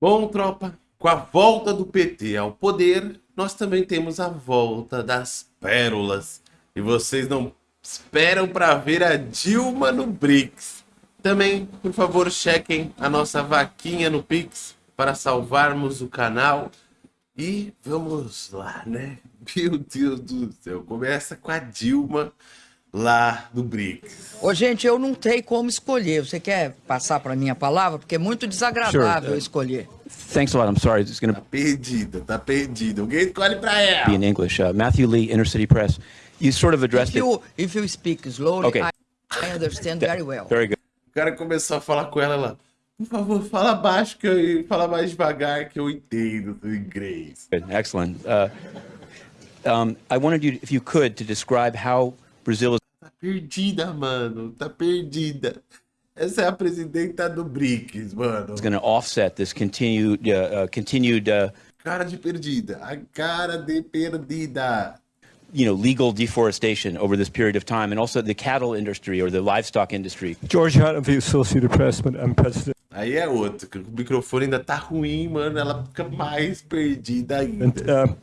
Bom, tropa, com a volta do PT ao poder, nós também temos a volta das pérolas. E vocês não esperam para ver a Dilma no BRICS. Também, por favor, chequem a nossa vaquinha no Pix para salvarmos o canal. E vamos lá, né? Meu Deus do céu, começa com a Dilma lá do BRICS. Ô, gente, eu não tenho como escolher. Você quer passar para minha palavra? Porque é muito desagradável Sure. escolher. Thanks a lot. I'm sorry. It's going Tá to perdida, tá perdida. Alguém escolhe pra ela. be in English. Uh, Matthew Lee, Inner City Press. You sort of If addressed it. you, if you speak slowly, Okay. I, I understand very well. Very good. O cara começou a falar com ela lá. Por favor, fala baixo que eu fala mais devagar que eu entendo o inglês. Good. Excellent. Uh, um, I wanted you, if you could, to describe how Brazil is Tá perdida, mano. Tá perdida. Essa é a presidenta do BRICS, mano. going to offset this continued, uh, uh, continued, uh, Cara de perdida. A cara de perdida. you know, legal deforestation over this period of time, and also the cattle industry or the livestock industry. George Hunt of the Associated Press, but I'm president Aí é outro. O microfone ainda tá ruim, mano. Ela fica mais perdida ainda. And uh,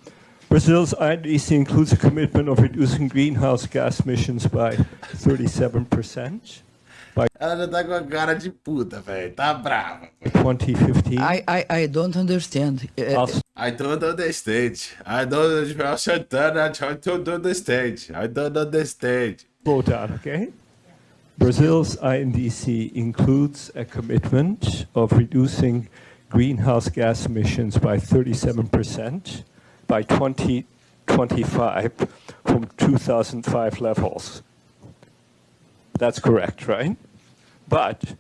Brazil's INDC includes a commitment of reducing greenhouse gas emissions by 37% Ela já tá com a cara de puta, velho. Tá brava. by 2015. I, I, I don't understand. Uh, Also, I don't understand. I don't understand. I don't understand. I don't understand. slow down, okay? Brazil's INDC includes a commitment of reducing greenhouse gas emissions by 37% by 2025 from 2005 levels. That's correct, right? But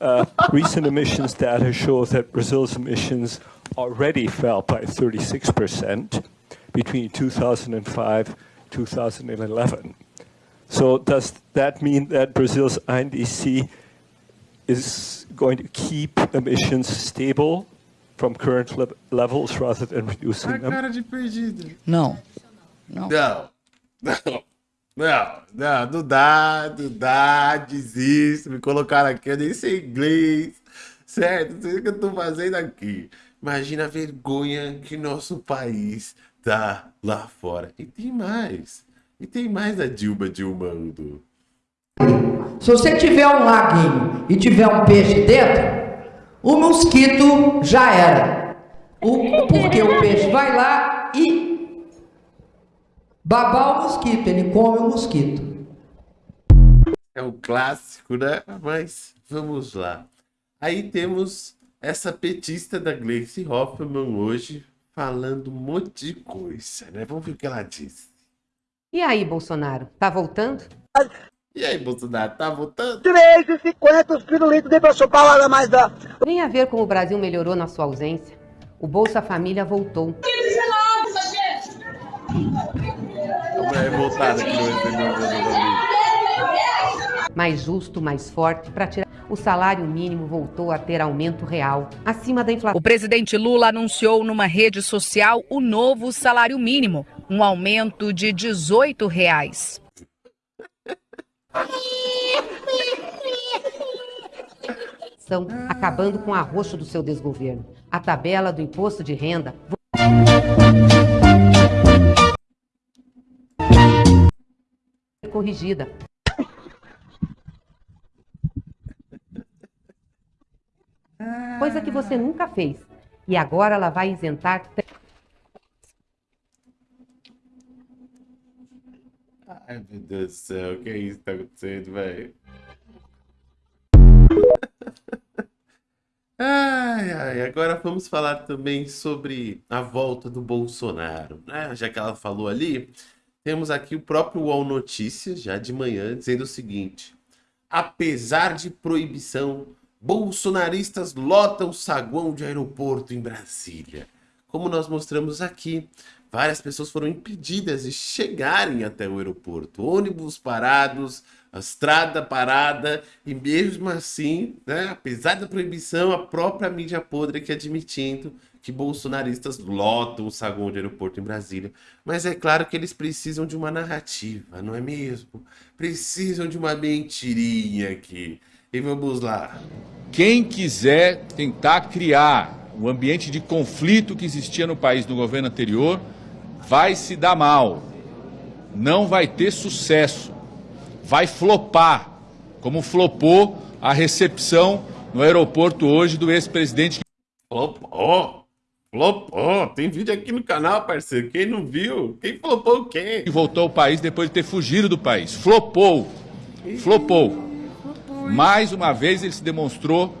uh, recent emissions data show that Brazil's emissions already fell by 36% between 2005 2011. So does that mean that Brazil's INDC is going to keep emissions stable from current le- levels rather than reducing A them? cara de perdida. não. Não. Não. Não. Não, não, não dá, não dá, desisto, me colocaram aqui, eu nem sei inglês, certo? Não sei o que eu tô fazendo aqui. Imagina a vergonha que nosso país tá lá fora. E tem mais, e tem mais a Dilma Dilmando. Se você tiver um laguinho e tiver um peixe dentro, o mosquito já era. O, porque o peixe vai lá e babar o mosquito, ele come o mosquito. É um clássico, né? Mas vamos lá. Aí temos essa petista da Gleice Hoffmann hoje falando um monte de coisa, né? Vamos ver o que ela disse. E aí, Bolsonaro, tá voltando? E aí, Bolsonaro, tá votando? 3,50 os pirulitos de pra chupar lá mais da. Vem a ver como o Brasil melhorou na sua ausência. O Bolsa Família voltou. Família. Mais justo, mais forte, para tirar. O salário mínimo voltou a ter aumento real, acima da inflação. O presidente Lula anunciou numa rede social o novo salário mínimo, um aumento de 18 reais. Estão acabando com o arroxo do seu desgoverno. A tabela do imposto de renda corrigida. Coisa que você nunca fez. E agora ela vai isentar Ai, meu Deus do céu, o que é isso que tá acontecendo, velho? Ai, ai, agora vamos falar também sobre a volta do Bolsonaro, né? Já que ela falou ali, temos aqui o próprio UOL Notícias, já de manhã, dizendo o seguinte: apesar de proibição, bolsonaristas lotam saguão de aeroporto em Brasília. Como nós mostramos aqui, várias pessoas foram impedidas de chegarem até o aeroporto. Ônibus parados, estrada parada, e mesmo assim, né, apesar da proibição, a própria mídia podre que admitindo que bolsonaristas lotam o saguão de aeroporto em Brasília. Mas é claro que eles precisam de uma narrativa, não é mesmo? Precisam de uma mentirinha aqui. E vamos lá. Quem quiser tentar criar o ambiente de conflito que existia no país no governo anterior vai se dar mal, não vai ter sucesso, vai flopar, como flopou a recepção no aeroporto hoje do ex-presidente. Flopou, flopou. Tem vídeo aqui no canal, parceiro. Quem não viu? Quem flopou quem? Que voltou ao país depois de ter fugido do país. Flopou, flopou. Mais uma vez ele se demonstrou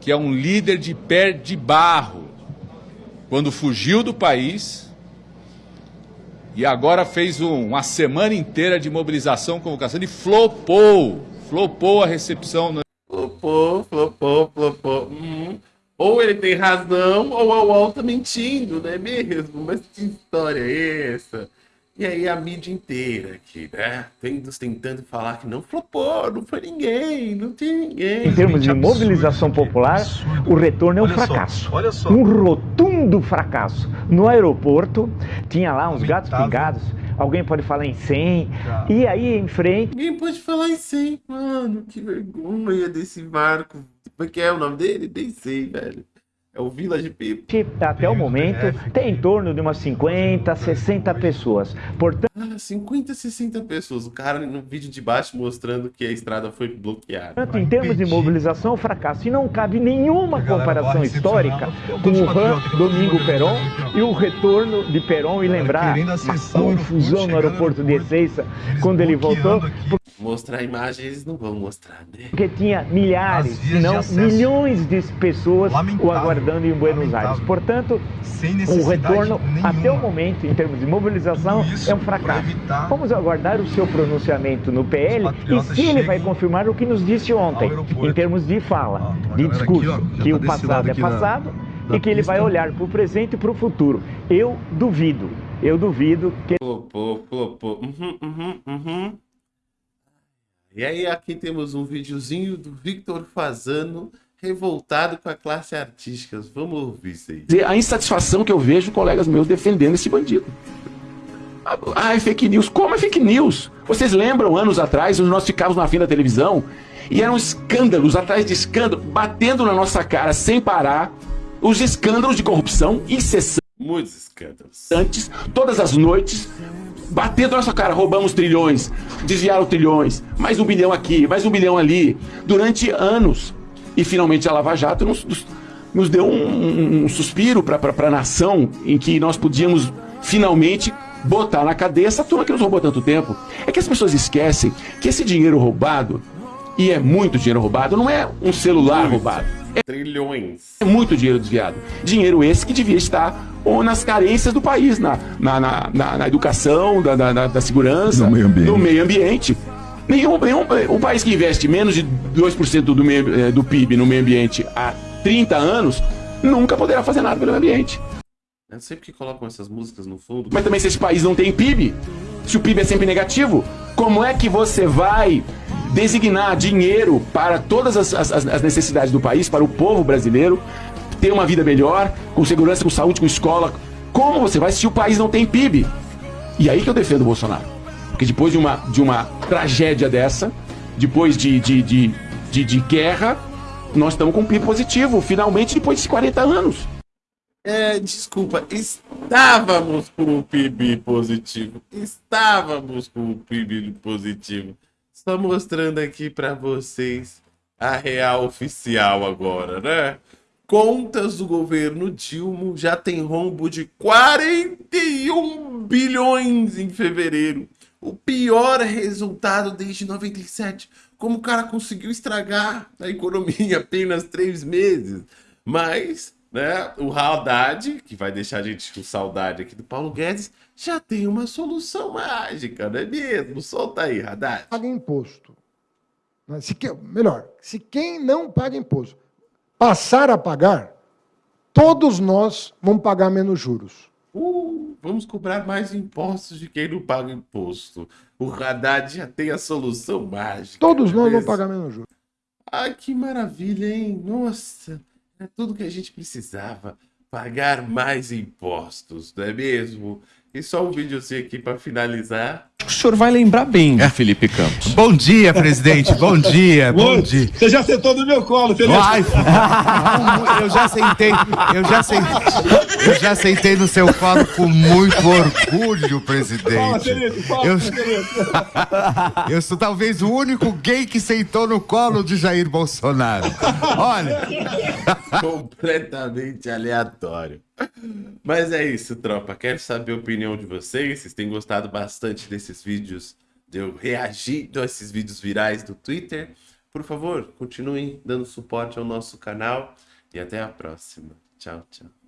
que é um líder de pé de barro. Quando fugiu do país e agora fez um, uma semana inteira de mobilização, convocação e flopou. Flopou a recepção. No... Flopou, flopou, flopou. Hum. Ou ele tem razão, ou a UOL tá mentindo, não é mesmo? Mas que história é essa? E aí a mídia inteira aqui, né? tentando falar que não flopou, não foi ninguém, não tem ninguém. Em termos de mobilização popular, o retorno é um fracasso. Olha só. Um rotundo fracasso. No aeroporto, tinha lá uns gatos pingados. Alguém pode falar em 100. E aí em frente. Ninguém pode falar em 100, mano. Que vergonha desse barco. Como é que é o nome dele? Nem sei, velho. É o Village People. Até o momento tem em torno de umas 50, 60 pessoas. Portanto... Ah, 50, 60 pessoas. O cara no vídeo de baixo mostrando que a estrada foi bloqueada. Portanto, em termos de mobilização, fracasso. E não cabe nenhuma comparação histórica com o RAM Domingo Peron e o retorno de Peron e lembrar a confusão no aeroporto de Ezeiza quando ele voltou. Mostrar eles não vão mostrar, né? Porque tinha milhares, se não milhões de pessoas o aguardando em Buenos lamentável. Aires. Portanto, o retorno nenhuma. até o momento, em termos de mobilização, é um fracasso. Vamos aguardar o seu pronunciamento no PL e se ele vai confirmar o que nos disse ontem, em termos de fala, ah, de discurso, aqui, ó, que o passado é passado e que ele vai olhar para o presente e para o futuro. Eu duvido, eu duvido que... Flopou, flopou. Uhum, uhum, uhum. E aí aqui temos um videozinho do Victor Fazano revoltado com a classe artística. Vamos ouvir isso aí. A insatisfação que eu vejo colegas meus defendendo esse bandido. Ah, é fake news. Como é fake news? Vocês lembram anos atrás, nós ficávamos na fim da televisão e eram escândalos atrás de escândalo, batendo na nossa cara sem parar, os escândalos de corrupção incessantes. Muitos escândalos. Antes, todas as noites, batendo na nossa cara, roubamos trilhões, desviaram trilhões, mais um bilhão aqui, mais um bilhão ali, durante anos. E finalmente a Lava Jato nos, nos deu um, um suspiro para a nação em que nós podíamos finalmente botar na cadeia essa turma que nos roubou tanto tempo. É que as pessoas esquecem que esse dinheiro roubado, e é muito dinheiro roubado, não é um celular roubado. É trilhões. É muito dinheiro desviado. Dinheiro esse que devia estar ou nas carências do país, na, na, na, na educação, da, da, da segurança, meio do meio ambiente. Nenhum, nenhum um país que investe menos de 2% do, meio, eh, do PIB no meio ambiente há 30 anos nunca poderá fazer nada pelo meio ambiente. Eu sei porque colocam essas músicas no fundo. Mas também se esse país não tem PIB, se o PIB é sempre negativo, como é que você vai designar dinheiro para todas as, as, as necessidades do país, para o povo brasileiro, ter uma vida melhor, com segurança, com saúde, com escola? Como você vai se o país não tem PIB? E aí que eu defendo o Bolsonaro. Porque depois de uma, de uma tragédia dessa, depois de, de, de, de, de guerra, nós estamos com PIB positivo, finalmente depois de 40 anos. É, desculpa, estávamos com o PIB positivo. Estávamos com o PIB positivo. Só mostrando aqui para vocês a real oficial agora, né? Contas do governo Dilma já tem rombo de 41 bilhões em fevereiro o pior resultado desde 97. Como o cara conseguiu estragar a economia em apenas três meses. Mas, né, o Haddad, que vai deixar a gente com saudade aqui do Paulo Guedes, já tem uma solução mágica, não é mesmo? Solta aí, Haddad. Paga imposto. Se que, melhor, se quem não paga imposto passar a pagar, todos nós vamos pagar menos juros. Uh, vamos cobrar mais impostos de quem não paga imposto. O Haddad já tem a solução mágica. Todos nós vamos pagar menos juros. Ah, que maravilha, hein? Nossa, é tudo que a gente precisava. Pagar mais impostos, não é mesmo? E só um videozinho aqui para finalizar. O senhor vai lembrar bem do Felipe Campos. Bom dia, presidente. Bom dia, bom dia. Você já sentou no meu colo, Felipe? Vai, eu já sentei, eu já sentei, eu já sentei no seu colo com muito orgulho, presidente. Fala, Felipe, fala, eu, Felipe. eu sou talvez o único gay que sentou no colo de Jair Bolsonaro. Olha, completamente aleatório. Mas é isso, tropa. Quero saber a opinião de vocês. Vocês têm gostado bastante desses vídeos, de eu reagindo a esses vídeos virais do Twitter. Por favor, continuem dando suporte ao nosso canal e até a próxima. Tchau, tchau.